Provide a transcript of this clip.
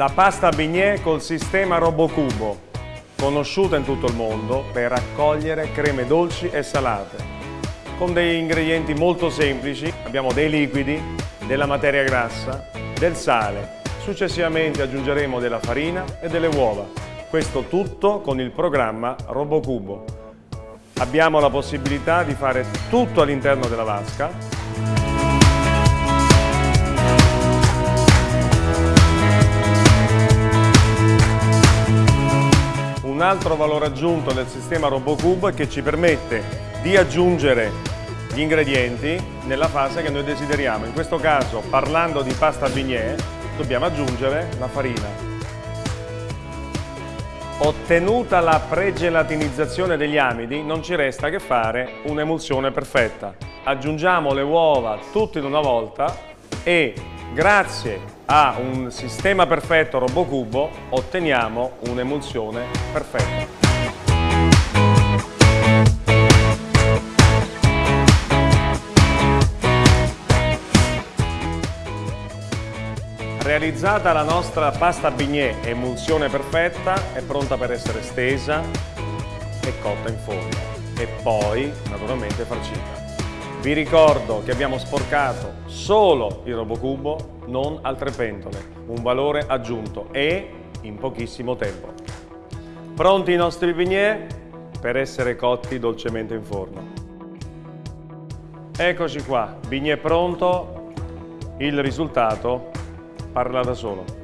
La pasta bignè col sistema RoboCubo, conosciuta in tutto il mondo per raccogliere creme dolci e salate. Con degli ingredienti molto semplici, abbiamo dei liquidi, della materia grassa, del sale. Successivamente aggiungeremo della farina e delle uova. Questo tutto con il programma RoboCubo. Abbiamo la possibilità di fare tutto all'interno della vasca Un altro valore aggiunto del sistema RoboCube che ci permette di aggiungere gli ingredienti nella fase che noi desideriamo. In questo caso, parlando di pasta bignè, dobbiamo aggiungere la farina. Ottenuta la pregelatinizzazione degli amidi, non ci resta che fare un'emulsione perfetta. Aggiungiamo le uova tutte in una volta e grazie a un sistema perfetto RoboCubo otteniamo un'emulsione perfetta. Realizzata la nostra pasta bignè emulsione perfetta, è pronta per essere stesa e cotta in forno e poi naturalmente farcita. Vi ricordo che abbiamo sporcato solo il RoboCubo, non altre pentole, un valore aggiunto e in pochissimo tempo. Pronti i nostri bignè per essere cotti dolcemente in forno. Eccoci qua, bignè pronto, il risultato parla da solo.